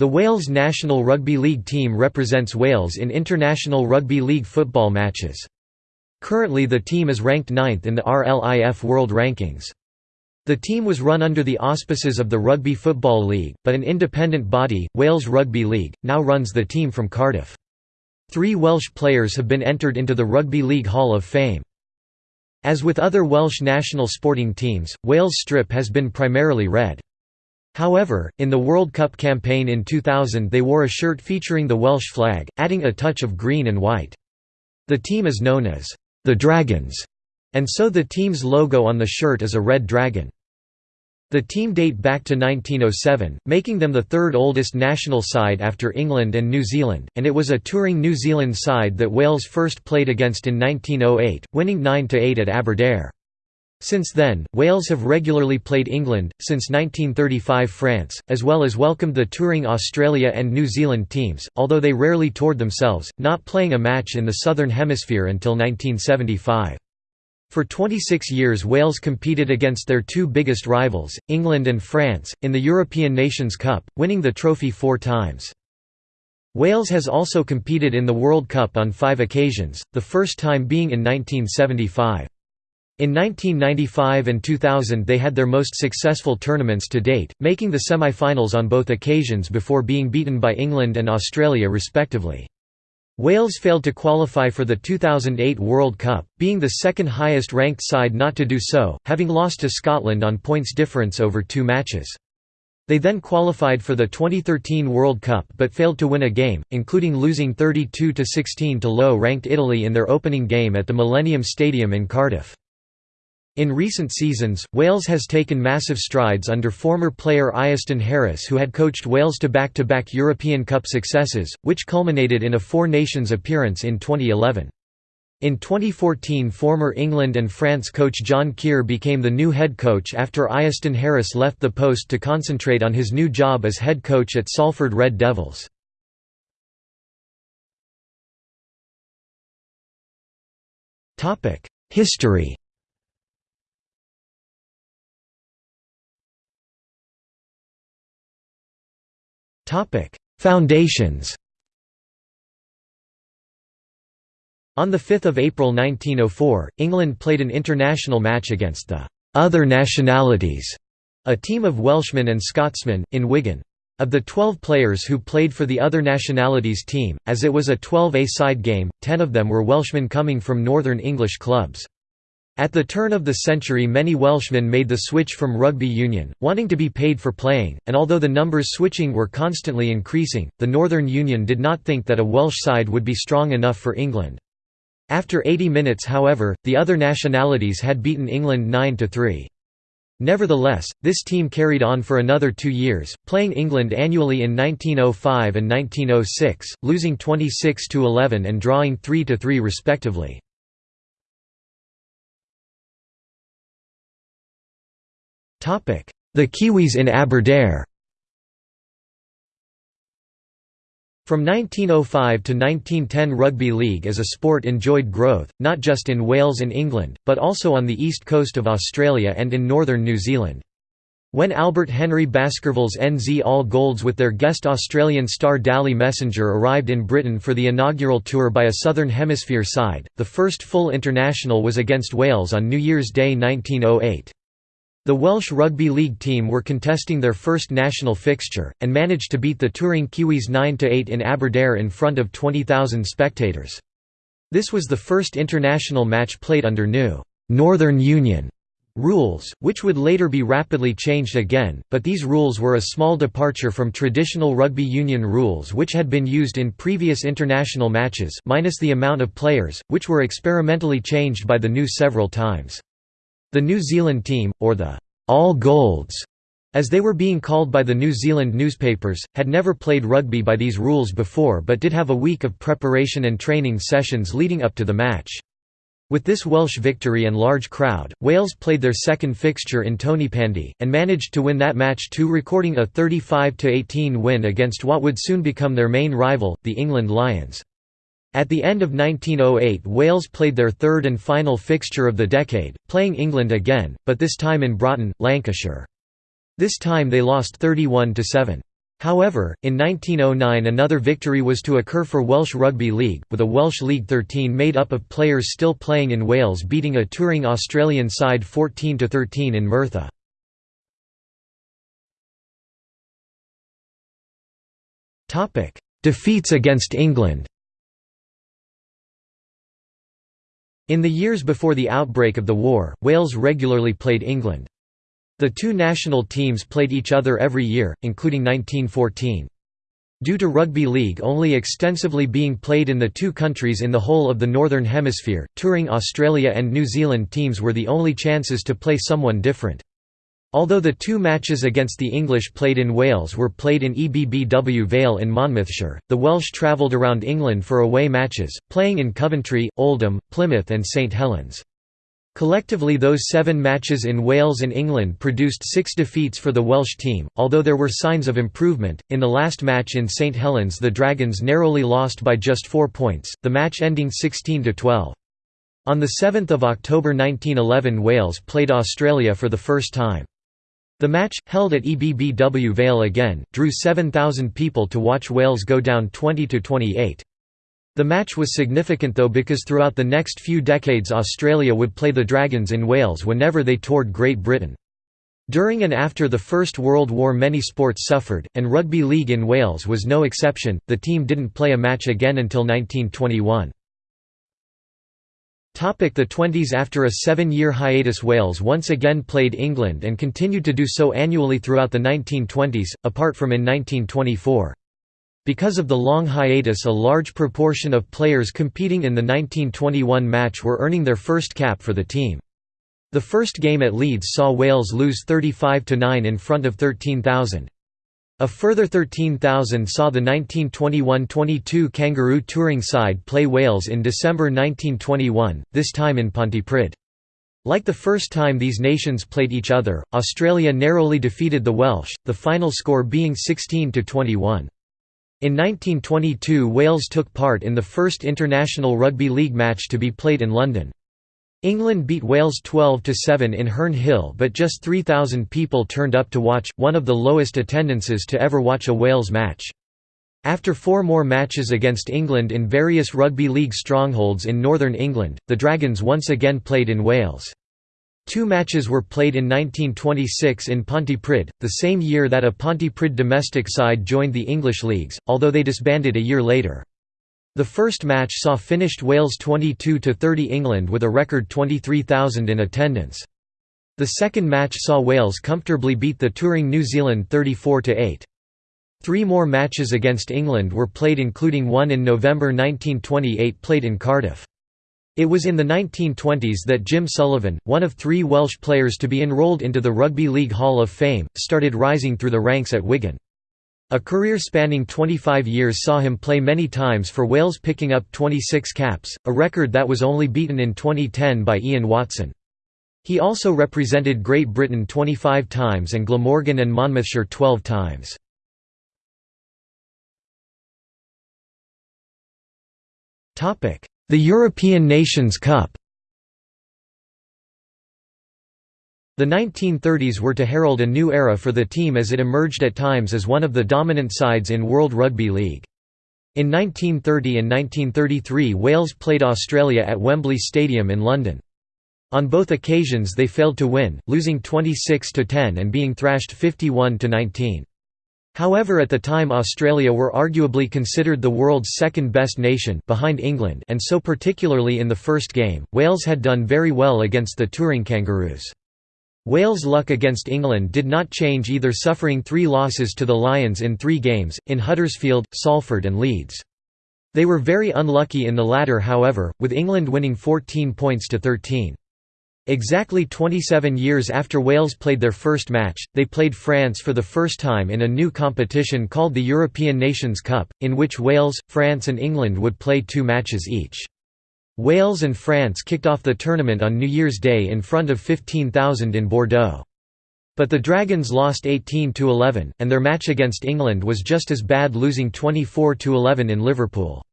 The Wales national rugby league team represents Wales in international rugby league football matches. Currently the team is ranked ninth in the RLIF World Rankings. The team was run under the auspices of the Rugby Football League, but an independent body, Wales Rugby League, now runs the team from Cardiff. Three Welsh players have been entered into the Rugby League Hall of Fame. As with other Welsh national sporting teams, Wales' strip has been primarily red. However, in the World Cup campaign in 2000 they wore a shirt featuring the Welsh flag, adding a touch of green and white. The team is known as the Dragons, and so the team's logo on the shirt is a red dragon. The team date back to 1907, making them the third oldest national side after England and New Zealand, and it was a touring New Zealand side that Wales first played against in 1908, winning 9–8 at Aberdare. Since then, Wales have regularly played England, since 1935 France, as well as welcomed the touring Australia and New Zealand teams, although they rarely toured themselves, not playing a match in the Southern Hemisphere until 1975. For 26 years Wales competed against their two biggest rivals, England and France, in the European Nations Cup, winning the trophy four times. Wales has also competed in the World Cup on five occasions, the first time being in 1975. In 1995 and 2000 they had their most successful tournaments to date, making the semi-finals on both occasions before being beaten by England and Australia respectively. Wales failed to qualify for the 2008 World Cup, being the second highest ranked side not to do so, having lost to Scotland on points difference over two matches. They then qualified for the 2013 World Cup but failed to win a game, including losing 32–16 to low-ranked Italy in their opening game at the Millennium Stadium in Cardiff. In recent seasons, Wales has taken massive strides under former player Iestyn Harris who had coached Wales to back-to-back -back European Cup successes, which culminated in a Four Nations appearance in 2011. In 2014 former England and France coach John Kear became the new head coach after Iestyn Harris left the post to concentrate on his new job as head coach at Salford Red Devils. History Foundations On 5 April 1904, England played an international match against the «other nationalities», a team of Welshmen and Scotsmen, in Wigan. Of the 12 players who played for the other nationalities team, as it was a 12-a-side game, 10 of them were Welshmen coming from Northern English clubs. At the turn of the century many Welshmen made the switch from rugby union, wanting to be paid for playing, and although the numbers switching were constantly increasing, the Northern Union did not think that a Welsh side would be strong enough for England. After 80 minutes however, the other nationalities had beaten England 9–3. Nevertheless, this team carried on for another two years, playing England annually in 1905 and 1906, losing 26–11 and drawing 3–3 respectively. The Kiwis in Aberdare From 1905 to 1910 rugby league as a sport enjoyed growth, not just in Wales and England, but also on the east coast of Australia and in northern New Zealand. When Albert Henry Baskerville's NZ All Golds with their guest Australian star Dally Messenger arrived in Britain for the inaugural tour by a Southern Hemisphere side, the first full international was against Wales on New Year's Day 1908. The Welsh Rugby League team were contesting their first national fixture, and managed to beat the touring Kiwis 9–8 in Aberdare in front of 20,000 spectators. This was the first international match played under new «Northern Union» rules, which would later be rapidly changed again, but these rules were a small departure from traditional rugby union rules which had been used in previous international matches minus the amount of players, which were experimentally changed by the new several times. The New Zealand team, or the All Golds, as they were being called by the New Zealand newspapers, had never played rugby by these rules before but did have a week of preparation and training sessions leading up to the match. With this Welsh victory and large crowd, Wales played their second fixture in Tony Tonypandy, and managed to win that match too recording a 35–18 win against what would soon become their main rival, the England Lions. At the end of 1908 Wales played their third and final fixture of the decade, playing England again, but this time in Broughton, Lancashire. This time they lost 31–7. However, in 1909 another victory was to occur for Welsh Rugby League, with a Welsh League 13 made up of players still playing in Wales beating a touring Australian side 14–13 in Merthyr. Defeats against England In the years before the outbreak of the war, Wales regularly played England. The two national teams played each other every year, including 1914. Due to rugby league only extensively being played in the two countries in the whole of the Northern Hemisphere, touring Australia and New Zealand teams were the only chances to play someone different. Although the two matches against the English played in Wales were played in EBBW Vale in Monmouthshire, the Welsh travelled around England for away matches, playing in Coventry, Oldham, Plymouth and St Helens. Collectively those seven matches in Wales and England produced six defeats for the Welsh team, although there were signs of improvement. In the last match in St Helens the Dragons narrowly lost by just four points, the match ending 16–12. On 7 October 1911 Wales played Australia for the first time. The match, held at EBBW Vale again, drew 7,000 people to watch Wales go down 20–28. The match was significant though because throughout the next few decades Australia would play the Dragons in Wales whenever they toured Great Britain. During and after the First World War many sports suffered, and rugby league in Wales was no exception, the team didn't play a match again until 1921. The 20s After a seven-year hiatus Wales once again played England and continued to do so annually throughout the 1920s, apart from in 1924. Because of the long hiatus a large proportion of players competing in the 1921 match were earning their first cap for the team. The first game at Leeds saw Wales lose 35–9 in front of 13,000. A further 13,000 saw the 1921–22 Kangaroo touring side play Wales in December 1921, this time in Pontypridd. Like the first time these nations played each other, Australia narrowly defeated the Welsh, the final score being 16–21. In 1922 Wales took part in the first international rugby league match to be played in London. England beat Wales 12–7 in Herne Hill but just 3,000 people turned up to watch, one of the lowest attendances to ever watch a Wales match. After four more matches against England in various rugby league strongholds in northern England, the Dragons once again played in Wales. Two matches were played in 1926 in Pontypridd, the same year that a Pontypridd domestic side joined the English leagues, although they disbanded a year later. The first match saw finished Wales 22–30 England with a record 23,000 in attendance. The second match saw Wales comfortably beat the touring New Zealand 34–8. Three more matches against England were played including one in November 1928 played in Cardiff. It was in the 1920s that Jim Sullivan, one of three Welsh players to be enrolled into the Rugby League Hall of Fame, started rising through the ranks at Wigan. A career spanning 25 years saw him play many times for Wales picking up 26 caps, a record that was only beaten in 2010 by Ian Watson. He also represented Great Britain 25 times and Glamorgan and Monmouthshire 12 times. The European Nations Cup The 1930s were to herald a new era for the team as it emerged at times as one of the dominant sides in World Rugby League. In 1930 and 1933 Wales played Australia at Wembley Stadium in London. On both occasions they failed to win, losing 26–10 and being thrashed 51–19. However at the time Australia were arguably considered the world's second-best nation behind England and so particularly in the first game, Wales had done very well against the touring Kangaroos. Wales' luck against England did not change either suffering three losses to the Lions in three games, in Huddersfield, Salford and Leeds. They were very unlucky in the latter however, with England winning 14 points to 13. Exactly 27 years after Wales played their first match, they played France for the first time in a new competition called the European Nations Cup, in which Wales, France and England would play two matches each. Wales and France kicked off the tournament on New Year's Day in front of 15,000 in Bordeaux. But the Dragons lost 18–11, and their match against England was just as bad losing 24–11 in Liverpool.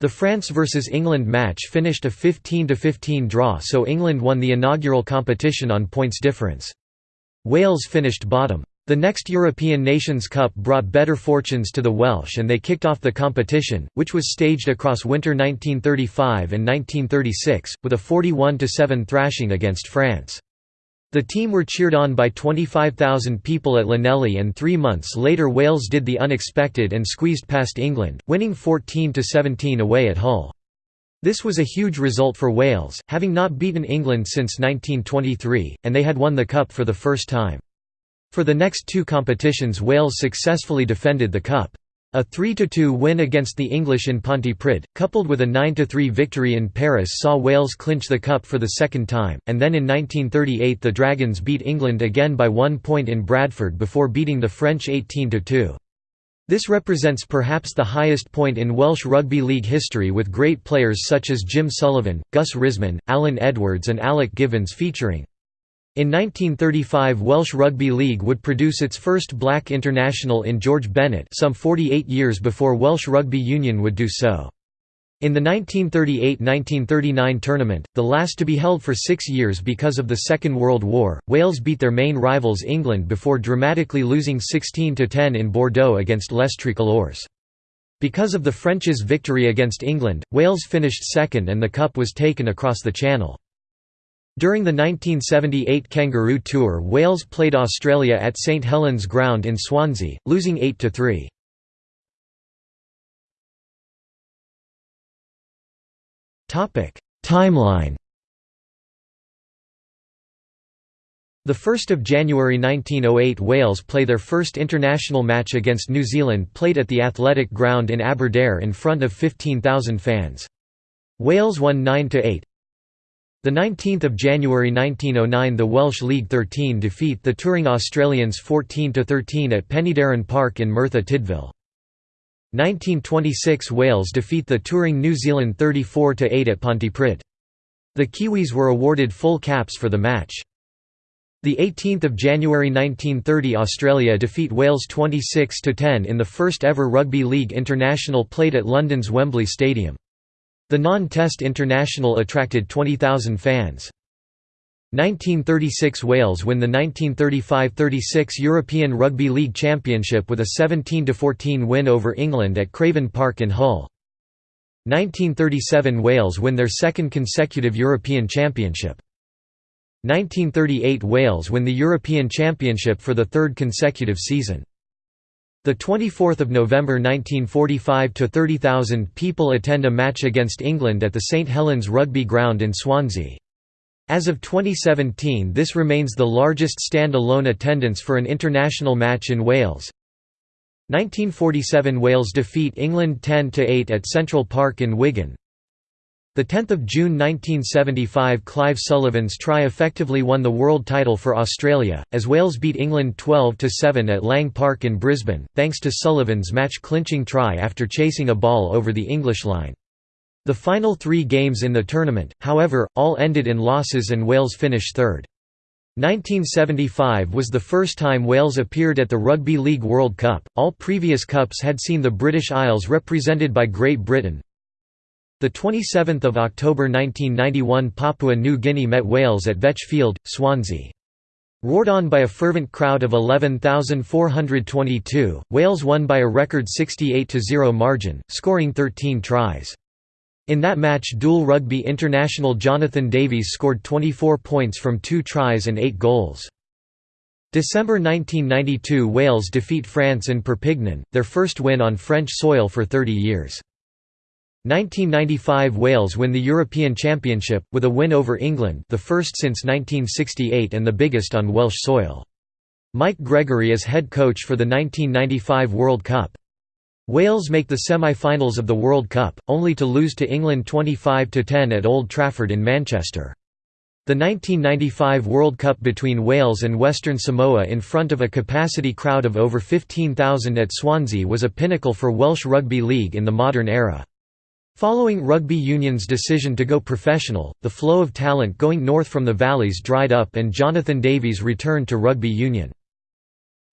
The France vs England match finished a 15–15 draw so England won the inaugural competition on points difference. Wales finished bottom. The next European Nations Cup brought better fortunes to the Welsh and they kicked off the competition, which was staged across winter 1935 and 1936, with a 41–7 thrashing against France. The team were cheered on by 25,000 people at Llanelli and three months later Wales did the unexpected and squeezed past England, winning 14–17 away at Hull. This was a huge result for Wales, having not beaten England since 1923, and they had won the Cup for the first time. For the next two competitions Wales successfully defended the Cup. A 3–2 win against the English in Pontypridd, coupled with a 9–3 victory in Paris saw Wales clinch the Cup for the second time, and then in 1938 the Dragons beat England again by one point in Bradford before beating the French 18–2. This represents perhaps the highest point in Welsh Rugby League history with great players such as Jim Sullivan, Gus Risman, Alan Edwards and Alec Givvons featuring. In 1935 Welsh Rugby League would produce its first black international in George Bennett some 48 years before Welsh Rugby Union would do so. In the 1938–1939 tournament, the last to be held for six years because of the Second World War, Wales beat their main rivals England before dramatically losing 16–10 in Bordeaux against Les Tricolores. Because of the French's victory against England, Wales finished second and the cup was taken across the Channel. During the 1978 Kangaroo Tour Wales played Australia at St Helens Ground in Swansea, losing 8–3. Timeline The 1st of January 1908 Wales play their first international match against New Zealand played at the Athletic Ground in Aberdare in front of 15,000 fans. Wales won 9–8. The 19th of January 1909 the Welsh League 13 defeat the touring Australians 14–13 at Penydarren Park in Merthyr Tydfil. 1926 Wales defeat the touring New Zealand 34–8 at Pontypridd. The Kiwis were awarded full caps for the match. The 18th of January 1930 Australia defeat Wales 26–10 in the first ever Rugby League International played at London's Wembley Stadium. The non-test international attracted 20,000 fans. 1936 Wales win the 1935–36 European Rugby League Championship with a 17–14 win over England at Craven Park in Hull. 1937 Wales win their second consecutive European Championship. 1938 Wales win the European Championship for the third consecutive season. The 24th of November 1945 to 30,000 people attend a match against England at the St Helens Rugby Ground in Swansea. As of 2017 this remains the largest stand-alone attendance for an international match in Wales. 1947 Wales defeat England 10–8 at Central Park in Wigan. The 10th of June 1975 Clive Sullivan's try effectively won the world title for Australia, as Wales beat England 12–7 at Lang Park in Brisbane, thanks to Sullivan's match-clinching try after chasing a ball over the English line. The final three games in the tournament, however, all ended in losses and Wales finished third. 1975 was the first time Wales appeared at the Rugby League World Cup, all previous cups had seen the British Isles represented by Great Britain, the 27th of October 1991 Papua New Guinea met Wales at Vetch Field, Swansea. Roared on by a fervent crowd of 11,422, Wales won by a record 68–0 margin, scoring 13 tries. In that match dual rugby international Jonathan Davies scored 24 points from two tries and eight goals. December 1992 Wales defeat France in Perpignan, their first win on French soil for 30 years. 1995 Wales win the European Championship, with a win over England the first since 1968 and the biggest on Welsh soil. Mike Gregory is head coach for the 1995 World Cup. Wales make the semi-finals of the World Cup, only to lose to England 25–10 at Old Trafford in Manchester. The 1995 World Cup between Wales and Western Samoa in front of a capacity crowd of over 15,000 at Swansea was a pinnacle for Welsh Rugby League in the modern era. Following rugby union's decision to go professional, the flow of talent going north from the valleys dried up and Jonathan Davies returned to rugby union.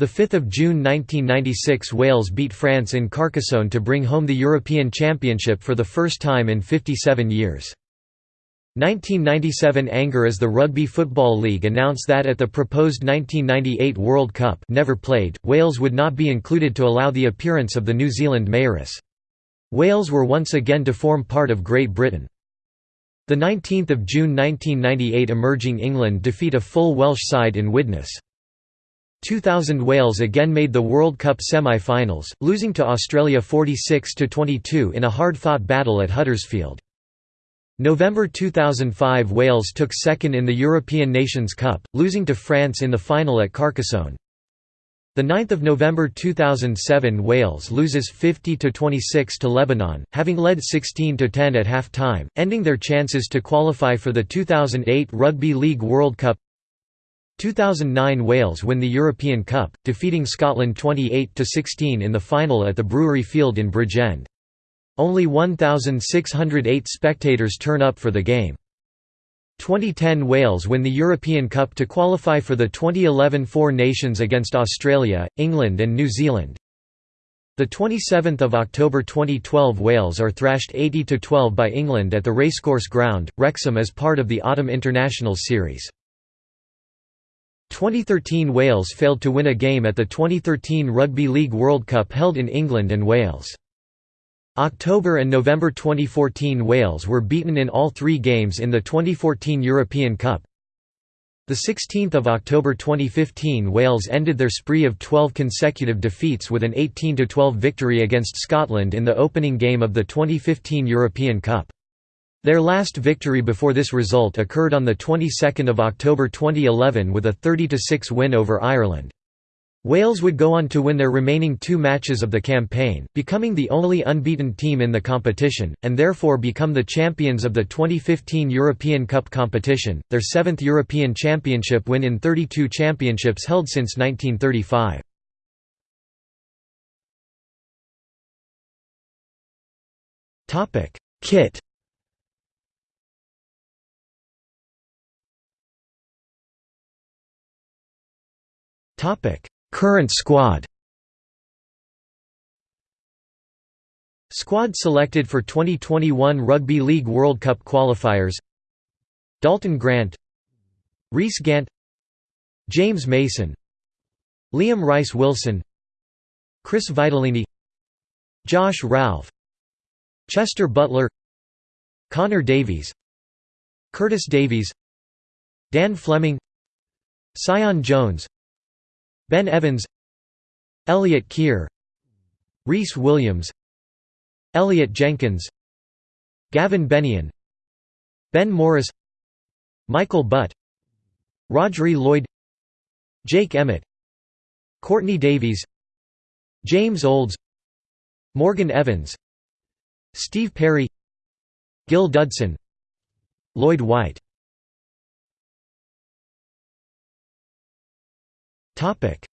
5 June 1996 Wales beat France in Carcassonne to bring home the European Championship for the first time in 57 years. 1997 Anger as the Rugby Football League announced that at the proposed 1998 World Cup never played, Wales would not be included to allow the appearance of the New Zealand Maoris. Wales were once again to form part of Great Britain. The 19th of June 1998 emerging England defeat a full Welsh side in Widnes. 2000 Wales again made the World Cup semi-finals, losing to Australia 46–22 in a hard-fought battle at Huddersfield. November 2005 Wales took second in the European Nations Cup, losing to France in the final at Carcassonne. 9 November 2007 Wales loses 50 to 26 to Lebanon, having led 16 to 10 at half-time, ending their chances to qualify for the 2008 Rugby League World Cup 2009 Wales win the European Cup, defeating Scotland 28 to 16 in the final at the Brewery Field in Bridgend. Only 1,608 spectators turn up for the game. 2010 Wales win the European Cup to qualify for the 2011 Four Nations against Australia, England and New Zealand. The 27th of October 2012 Wales are thrashed 80–12 by England at the Racecourse Ground, Wrexham as part of the Autumn International Series. 2013 Wales failed to win a game at the 2013 Rugby League World Cup held in England and Wales. October and November 2014 Wales were beaten in all three games in the 2014 European Cup. 16 October 2015 Wales ended their spree of 12 consecutive defeats with an 18–12 victory against Scotland in the opening game of the 2015 European Cup. Their last victory before this result occurred on the 22nd of October 2011 with a 30–6 win over Ireland. Wales would go on to win their remaining two matches of the campaign, becoming the only unbeaten team in the competition, and therefore become the champions of the 2015 European Cup competition, their seventh European Championship win in 32 championships held since 1935. Kit Topic Current squad. Squad selected for 2021 Rugby League World Cup qualifiers. Dalton Grant Rhys Gant James Mason Liam Rice Wilson Chris Vitellini Josh Ralph Chester Butler Connor Davies Curtis Davies Dan Fleming Sion Jones Ben Evans Elliot Kear Rhys Williams Elliot Jenkins Gavin Bennion Ben Morris Michael Butt Rhodri Lloyd Jake Emmitt Courtney Davies James Olds Morgan Evans Steve Parry Gil Dudson Lloyd White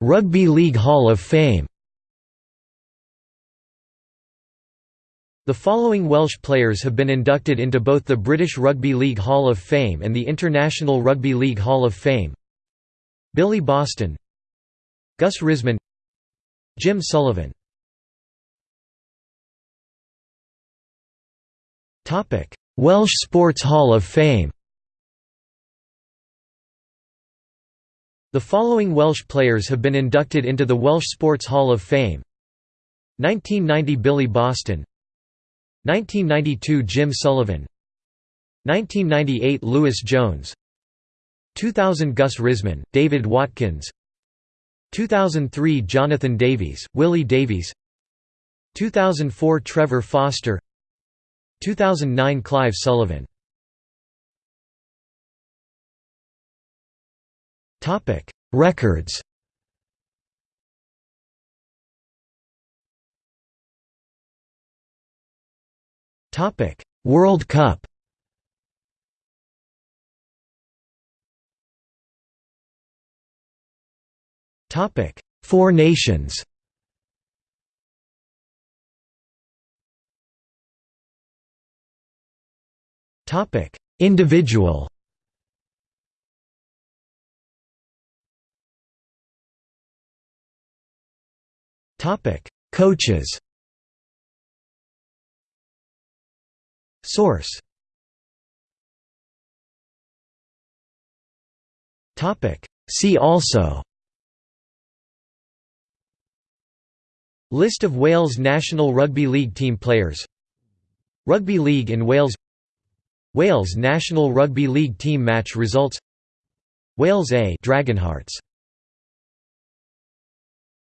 Rugby League Hall of Fame The following Welsh players have been inducted into both the British Rugby League Hall of Fame and the International Rugby League Hall of Fame. Billy Boston Gus Risman Jim Sullivan. Topic: Welsh Sports Hall of Fame The following Welsh players have been inducted into the Welsh Sports Hall of Fame. 1990 Billy Boston. 1992 Jim Sullivan. 1998 Lewis Jones. 2000 Gus Risman, David Watkins. 2003 Jonathan Davies, Willie Davies. 2004 Trevor Foster. 2009 Clive Sullivan Topic: Records. Topic: World Cup. Topic: Four Nations. Topic: Individual. Coaches Source See also List of Wales National Rugby League team players Rugby League in Wales Wales National Rugby League team match results Wales A Dragonhearts